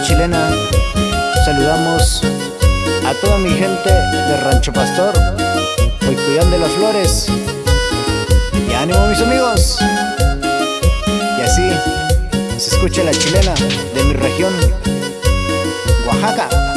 chilena. Saludamos a toda mi gente de Rancho Pastor, Hoycoyán de las Flores. Y ánimo mis amigos. Y así se escucha la chilena de mi región, Oaxaca.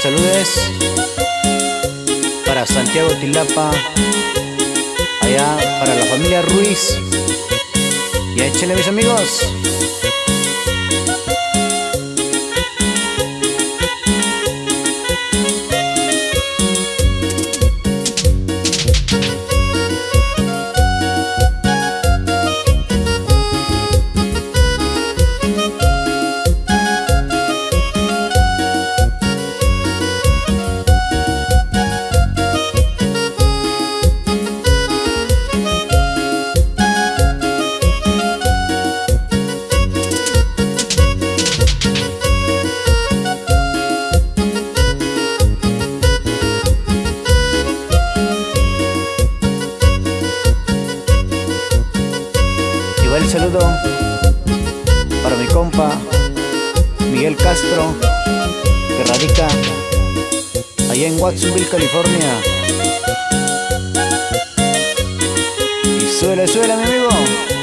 El saludo es para Santiago Tilapa, allá para la familia Ruiz. Y échenle mis amigos. Saludo para mi compa Miguel Castro, que radica allá en Watsonville, California. Y suele, suele, mi amigo.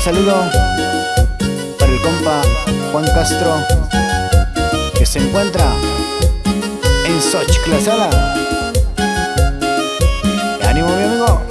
Saludo para el compa Juan Castro, que se encuentra en Sochclasala. ¡Ánimo, mi amigo!